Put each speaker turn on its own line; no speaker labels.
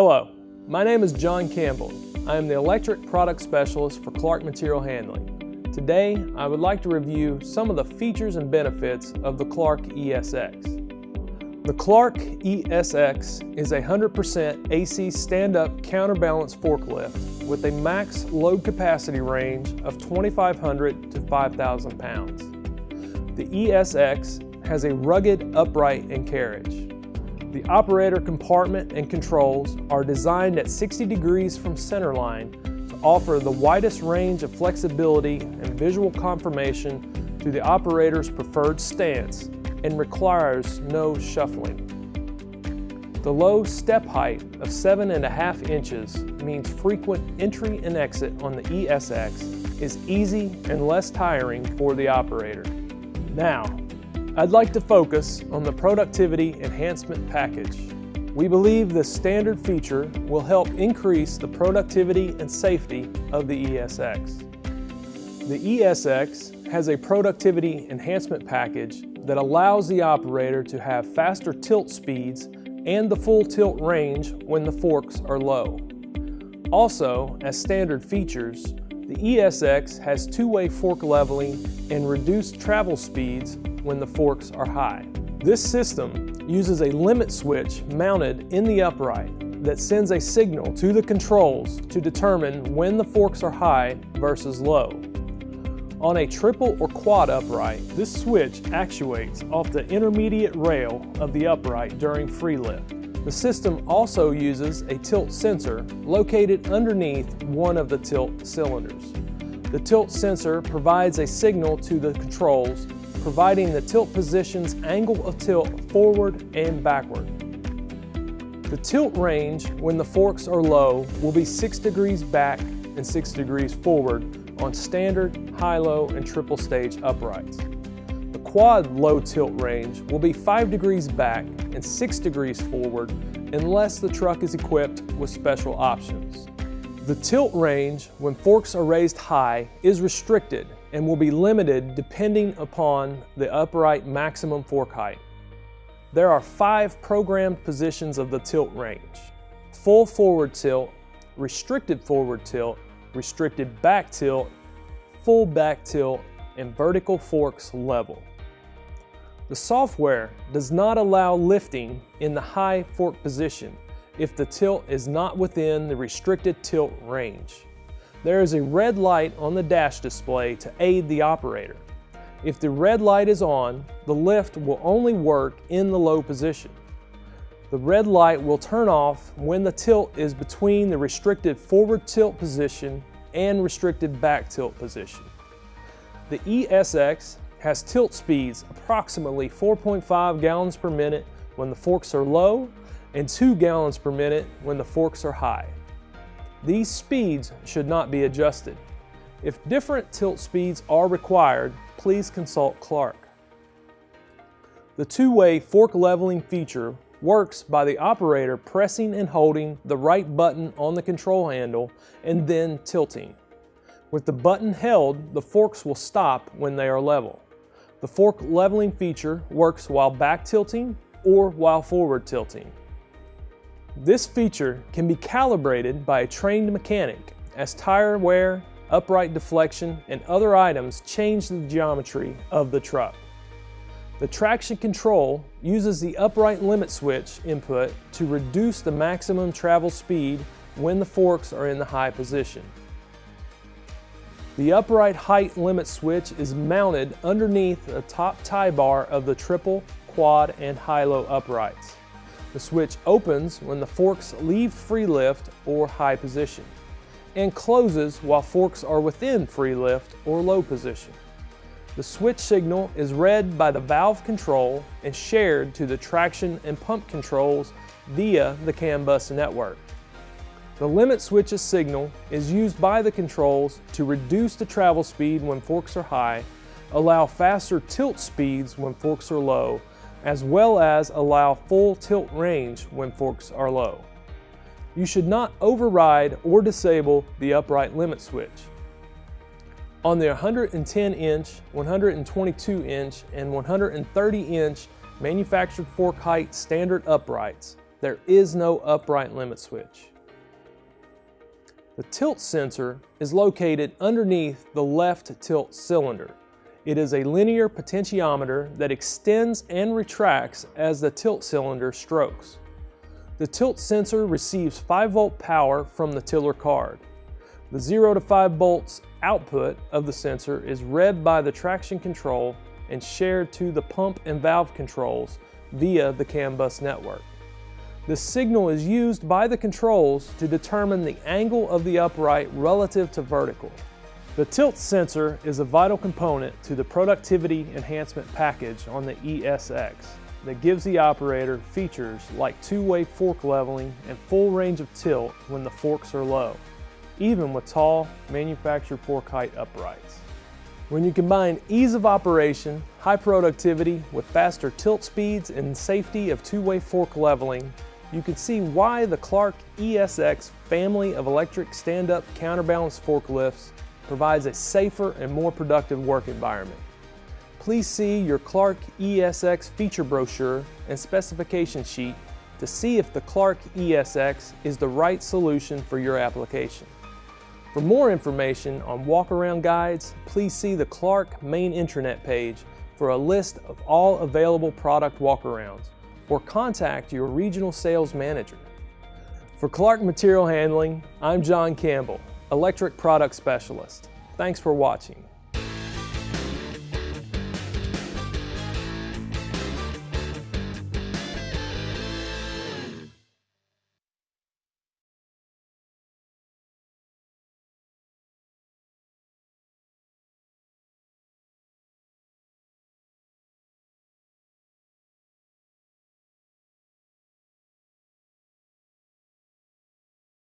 Hello, my name is John Campbell. I am the Electric Product Specialist for Clark Material Handling. Today, I would like to review some of the features and benefits of the Clark ESX. The Clark ESX is a 100% AC stand-up counterbalance forklift with a max load capacity range of 2,500 to 5,000 pounds. The ESX has a rugged upright and carriage. The operator compartment and controls are designed at 60 degrees from centerline to offer the widest range of flexibility and visual confirmation to the operator's preferred stance and requires no shuffling. The low step height of seven and a half inches means frequent entry and exit on the ESX is easy and less tiring for the operator. Now, I'd like to focus on the Productivity Enhancement Package. We believe this standard feature will help increase the productivity and safety of the ESX. The ESX has a productivity enhancement package that allows the operator to have faster tilt speeds and the full tilt range when the forks are low. Also, as standard features, the ESX has two-way fork leveling and reduced travel speeds when the forks are high. This system uses a limit switch mounted in the upright that sends a signal to the controls to determine when the forks are high versus low. On a triple or quad upright, this switch actuates off the intermediate rail of the upright during free lift. The system also uses a tilt sensor located underneath one of the tilt cylinders. The tilt sensor provides a signal to the controls providing the tilt position's angle of tilt forward and backward. The tilt range when the forks are low will be 6 degrees back and 6 degrees forward on standard, high-low, and triple stage uprights. Quad low tilt range will be 5 degrees back and 6 degrees forward unless the truck is equipped with special options. The tilt range when forks are raised high is restricted and will be limited depending upon the upright maximum fork height. There are five programmed positions of the tilt range. Full forward tilt, restricted forward tilt, restricted back tilt, full back tilt, and vertical forks level. The software does not allow lifting in the high fork position if the tilt is not within the restricted tilt range. There is a red light on the dash display to aid the operator. If the red light is on, the lift will only work in the low position. The red light will turn off when the tilt is between the restricted forward tilt position and restricted back tilt position. The ESX has tilt speeds approximately 4.5 gallons per minute when the forks are low and 2 gallons per minute when the forks are high. These speeds should not be adjusted. If different tilt speeds are required, please consult Clark. The two-way fork leveling feature works by the operator pressing and holding the right button on the control handle and then tilting. With the button held, the forks will stop when they are level. The fork leveling feature works while back tilting or while forward tilting. This feature can be calibrated by a trained mechanic as tire wear, upright deflection, and other items change the geometry of the truck. The traction control uses the upright limit switch input to reduce the maximum travel speed when the forks are in the high position. The upright height limit switch is mounted underneath the top tie bar of the triple, quad, and high-low uprights. The switch opens when the forks leave free lift or high position and closes while forks are within free lift or low position. The switch signal is read by the valve control and shared to the traction and pump controls via the CAN bus network. The limit switch's signal is used by the controls to reduce the travel speed when forks are high, allow faster tilt speeds when forks are low, as well as allow full tilt range when forks are low. You should not override or disable the upright limit switch. On the 110 inch, 122 inch, and 130 inch manufactured fork height standard uprights, there is no upright limit switch. The tilt sensor is located underneath the left tilt cylinder. It is a linear potentiometer that extends and retracts as the tilt cylinder strokes. The tilt sensor receives 5 volt power from the tiller card. The 0 to 5 volts output of the sensor is read by the traction control and shared to the pump and valve controls via the CAN bus network. The signal is used by the controls to determine the angle of the upright relative to vertical. The tilt sensor is a vital component to the productivity enhancement package on the ESX that gives the operator features like two-way fork leveling and full range of tilt when the forks are low, even with tall manufactured fork height uprights. When you combine ease of operation, high productivity with faster tilt speeds and safety of two-way fork leveling, you can see why the Clark ESX family of electric stand-up counterbalance forklifts provides a safer and more productive work environment. Please see your Clark ESX feature brochure and specification sheet to see if the Clark ESX is the right solution for your application. For more information on walk-around guides, please see the Clark main intranet page for a list of all available product walkarounds or contact your regional sales manager. For Clark Material Handling, I'm John Campbell, Electric Product Specialist. Thanks for watching.